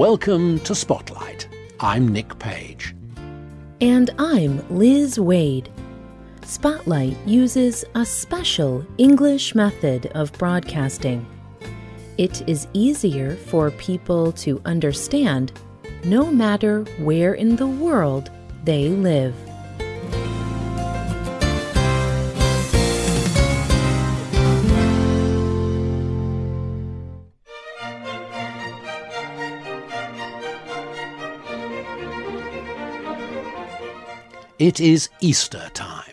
Welcome to Spotlight. I'm Nick Page. And I'm Liz Waid. Spotlight uses a special English method of broadcasting. It is easier for people to understand no matter where in the world they live. It is Easter time.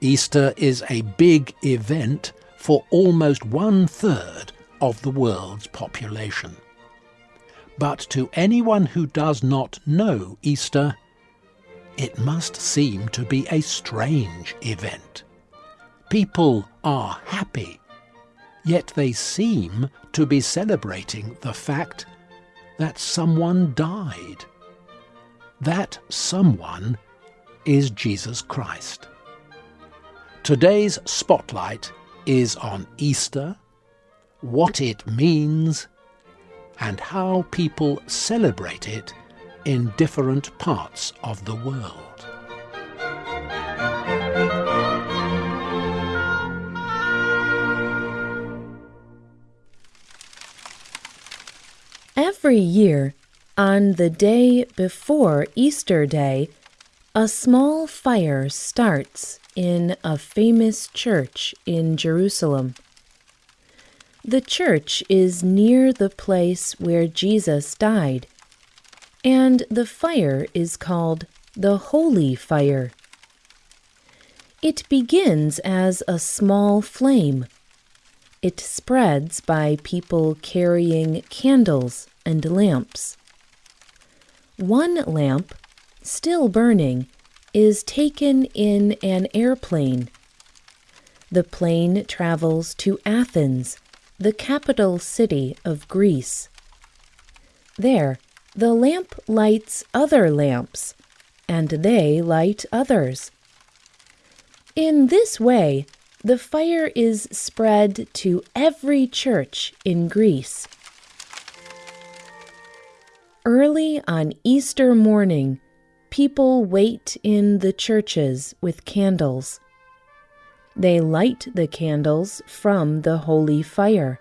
Easter is a big event for almost one third of the world's population. But to anyone who does not know Easter, it must seem to be a strange event. People are happy, yet they seem to be celebrating the fact that someone died. That someone is Jesus Christ. Today's spotlight is on Easter, what it means, and how people celebrate it in different parts of the world. Every year, on the day before Easter Day, a small fire starts in a famous church in Jerusalem. The church is near the place where Jesus died, and the fire is called the Holy Fire. It begins as a small flame. It spreads by people carrying candles and lamps. One lamp still burning, is taken in an airplane. The plane travels to Athens, the capital city of Greece. There, the lamp lights other lamps, and they light others. In this way, the fire is spread to every church in Greece. Early on Easter morning, people wait in the churches with candles. They light the candles from the holy fire.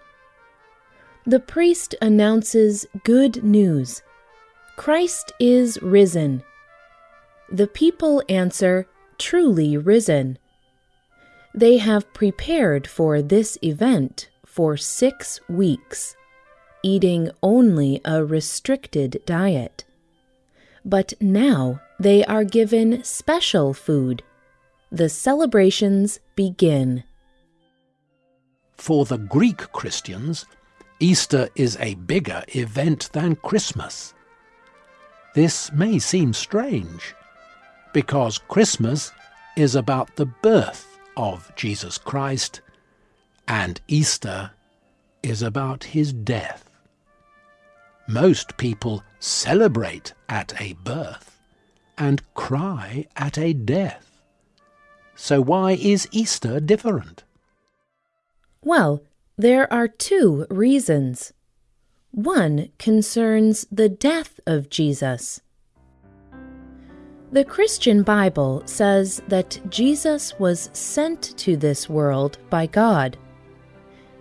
The priest announces good news Christ is risen. The people answer, Truly risen. They have prepared for this event for six weeks, eating only a restricted diet. But now they are given special food. The celebrations begin. For the Greek Christians, Easter is a bigger event than Christmas. This may seem strange, because Christmas is about the birth of Jesus Christ, and Easter is about his death. Most people celebrate at a birth and cry at a death. So why is Easter different? Well, there are two reasons. One concerns the death of Jesus. The Christian Bible says that Jesus was sent to this world by God.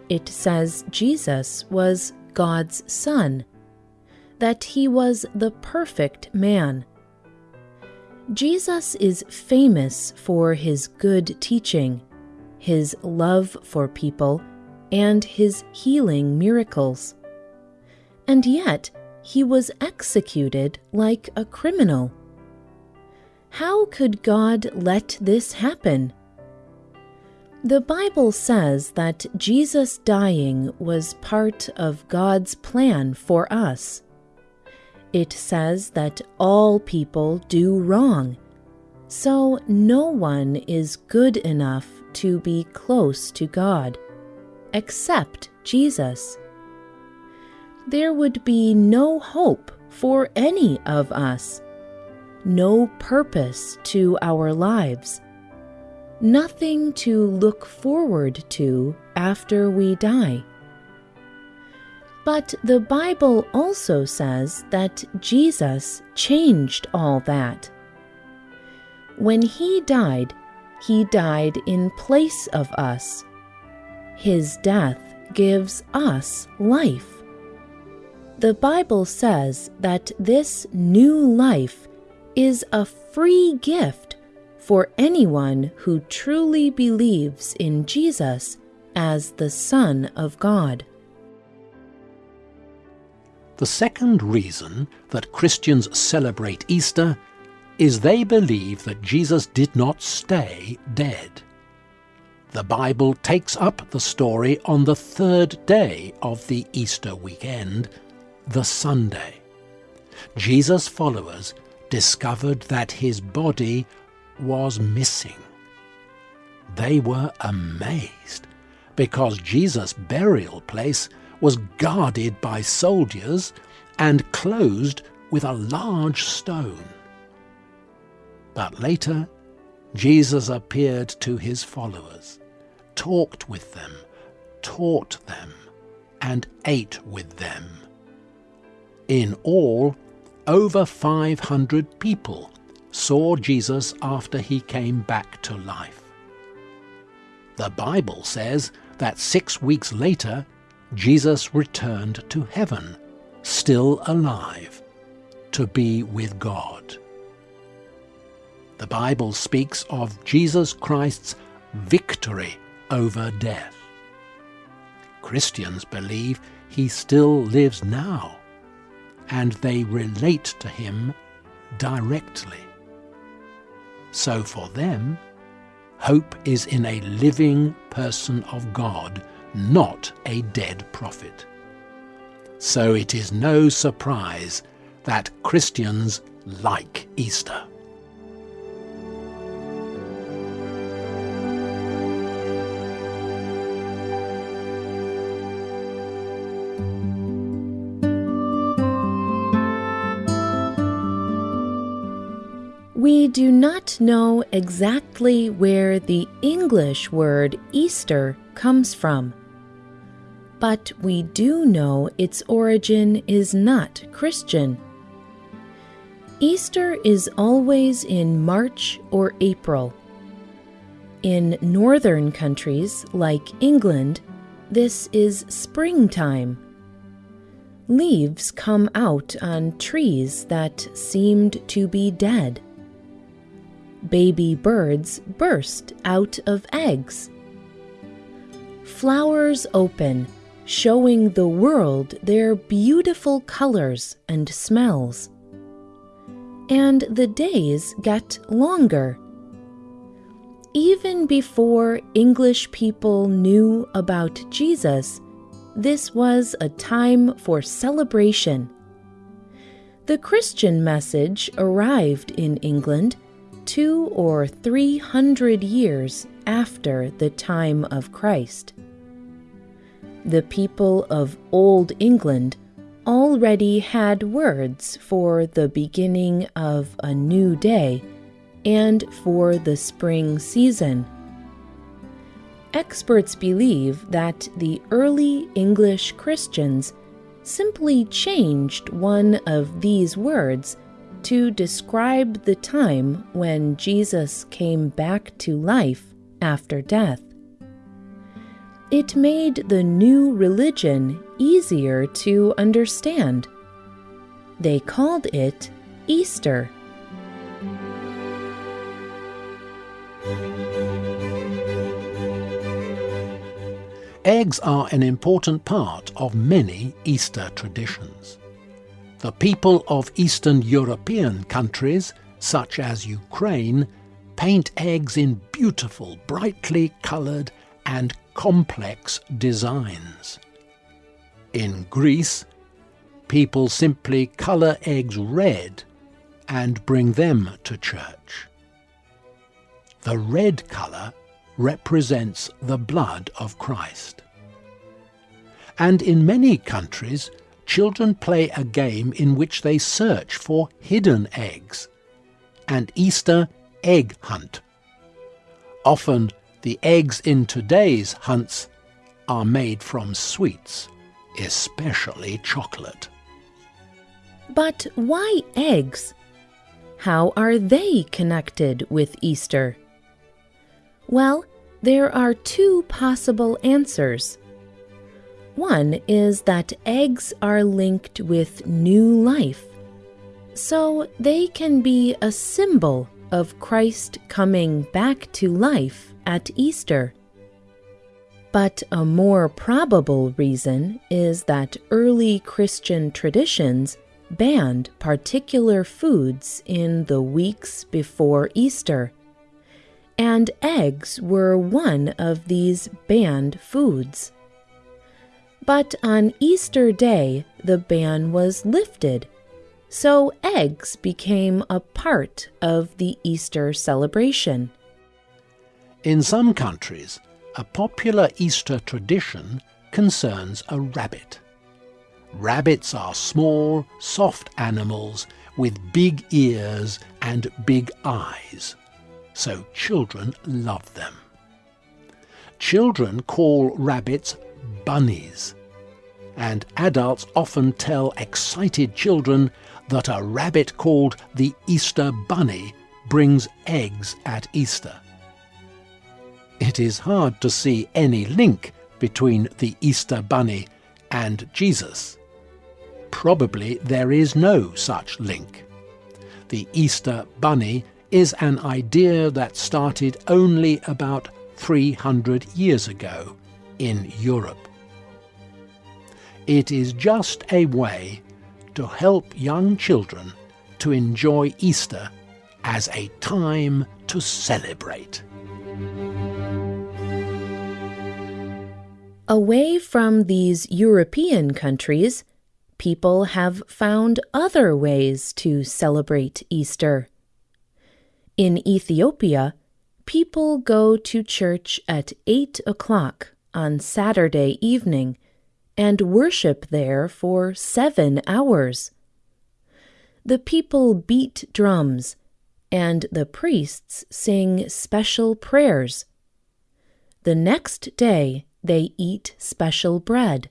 It says Jesus was God's Son, that he was the perfect man Jesus is famous for his good teaching, his love for people, and his healing miracles. And yet, he was executed like a criminal. How could God let this happen? The Bible says that Jesus dying was part of God's plan for us. It says that all people do wrong, so no one is good enough to be close to God, except Jesus. There would be no hope for any of us, no purpose to our lives, nothing to look forward to after we die. But the Bible also says that Jesus changed all that. When he died, he died in place of us. His death gives us life. The Bible says that this new life is a free gift for anyone who truly believes in Jesus as the Son of God. The second reason that Christians celebrate Easter is they believe that Jesus did not stay dead. The Bible takes up the story on the third day of the Easter weekend, the Sunday. Jesus' followers discovered that his body was missing. They were amazed because Jesus' burial place was guarded by soldiers and closed with a large stone. But later, Jesus appeared to his followers, talked with them, taught them, and ate with them. In all, over 500 people saw Jesus after he came back to life. The Bible says that six weeks later, Jesus returned to heaven, still alive, to be with God. The Bible speaks of Jesus Christ's victory over death. Christians believe he still lives now, and they relate to him directly. So for them, hope is in a living person of God not a dead prophet. So it is no surprise that Christians like Easter. We do not know exactly where the English word Easter comes from but we do know its origin is not Christian. Easter is always in March or April. In northern countries like England, this is springtime. Leaves come out on trees that seemed to be dead. Baby birds burst out of eggs. Flowers open showing the world their beautiful colors and smells. And the days get longer. Even before English people knew about Jesus, this was a time for celebration. The Christian message arrived in England two or three hundred years after the time of Christ the people of Old England already had words for the beginning of a new day and for the spring season. Experts believe that the early English Christians simply changed one of these words to describe the time when Jesus came back to life after death. It made the new religion easier to understand. They called it Easter. Eggs are an important part of many Easter traditions. The people of Eastern European countries, such as Ukraine, paint eggs in beautiful, brightly coloured and complex designs. In Greece, people simply colour eggs red and bring them to church. The red colour represents the blood of Christ. And in many countries, children play a game in which they search for hidden eggs, an Easter egg hunt. Often the eggs in today's hunts are made from sweets, especially chocolate. But why eggs? How are they connected with Easter? Well, there are two possible answers. One is that eggs are linked with new life, so they can be a symbol of Christ coming back to life at Easter. But a more probable reason is that early Christian traditions banned particular foods in the weeks before Easter, and eggs were one of these banned foods. But on Easter Day, the ban was lifted, so eggs became a part of the Easter celebration. In some countries, a popular Easter tradition concerns a rabbit. Rabbits are small, soft animals with big ears and big eyes, so children love them. Children call rabbits bunnies, and adults often tell excited children that a rabbit called the Easter Bunny brings eggs at Easter. It is hard to see any link between the Easter Bunny and Jesus. Probably there is no such link. The Easter Bunny is an idea that started only about 300 years ago in Europe. It is just a way to help young children to enjoy Easter as a time to celebrate. Away from these European countries, people have found other ways to celebrate Easter. In Ethiopia, people go to church at 8 o'clock on Saturday evening and worship there for seven hours. The people beat drums, and the priests sing special prayers. The next day, they eat special bread.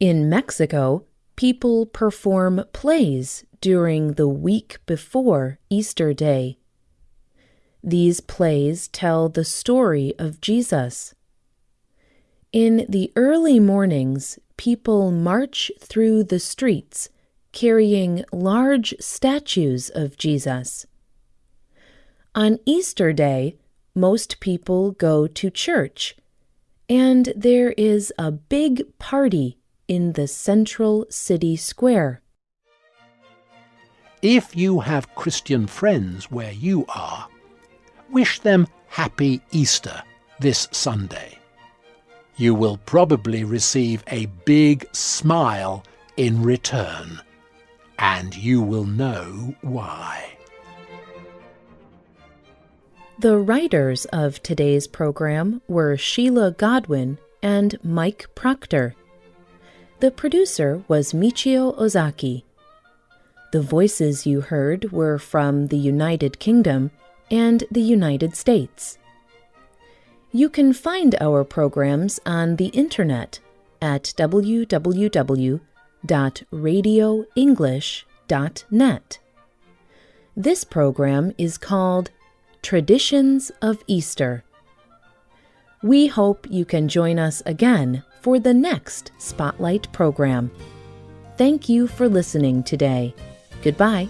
In Mexico, people perform plays during the week before Easter Day. These plays tell the story of Jesus. In the early mornings, people march through the streets carrying large statues of Jesus. On Easter Day, most people go to church, and there is a big party in the central city square. If you have Christian friends where you are, wish them Happy Easter this Sunday you will probably receive a big smile in return, and you will know why. The writers of today's program were Sheila Godwin and Mike Proctor. The producer was Michio Ozaki. The voices you heard were from the United Kingdom and the United States. You can find our programs on the internet at www.radioenglish.net. This program is called Traditions of Easter. We hope you can join us again for the next Spotlight program. Thank you for listening today. Goodbye.